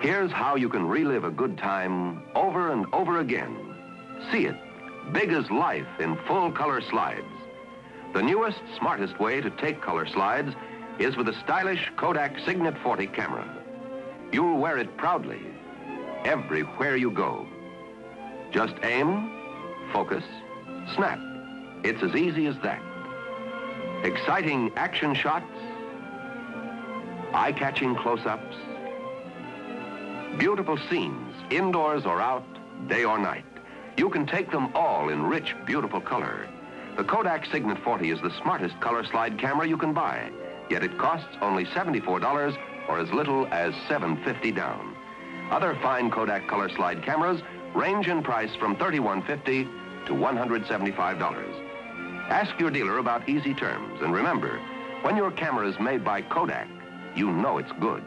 Here's how you can relive a good time over and over again. See it, big as life in full color slides. The newest, smartest way to take color slides is with a stylish Kodak Signet 40 camera. You'll wear it proudly, everywhere you go. Just aim, focus, snap. It's as easy as that. Exciting action shots, eye-catching close-ups, beautiful scenes, indoors or out, day or night. You can take them all in rich, beautiful color. The Kodak Signet 40 is the smartest color slide camera you can buy, yet it costs only $74 or as little as 750 down. Other fine Kodak color slide cameras range in price from $31.50 to $175. Ask your dealer about easy terms, and remember, when your camera is made by Kodak, you know it's good.